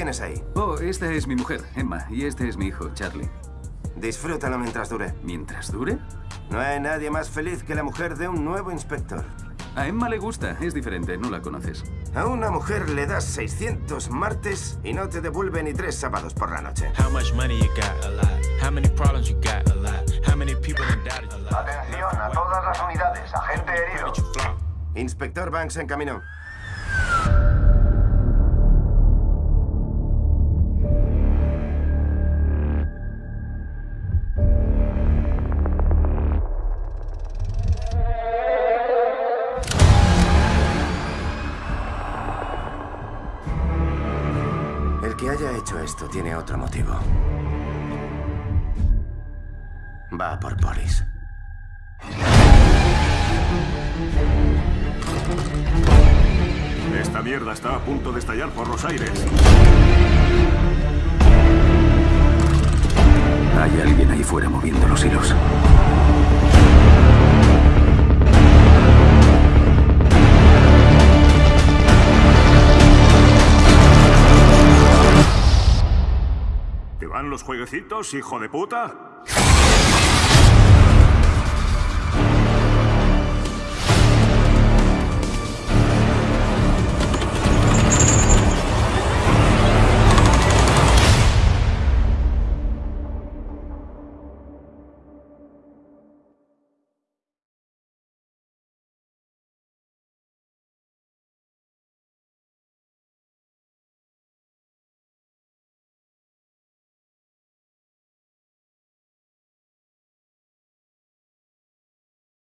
tienes ahí? Oh, esta es mi mujer, Emma, y este es mi hijo, Charlie. Disfrútalo mientras dure. ¿Mientras dure? No hay nadie más feliz que la mujer de un nuevo inspector. A Emma le gusta, es diferente, no la conoces. A una mujer le das 600 martes y no te devuelve ni tres sábados por la noche. How much money you got? A lot. How many problems you got? A lot. How many people done doubted? A lot. Atención a todas las unidades, agente herido. Inspector Banks en camino. Que haya hecho esto tiene otro motivo. Va por Boris. Esta mierda está a punto de estallar por los aires. Hay alguien ahí fuera moviendo los hilos. ¿Te van los jueguecitos, hijo de puta?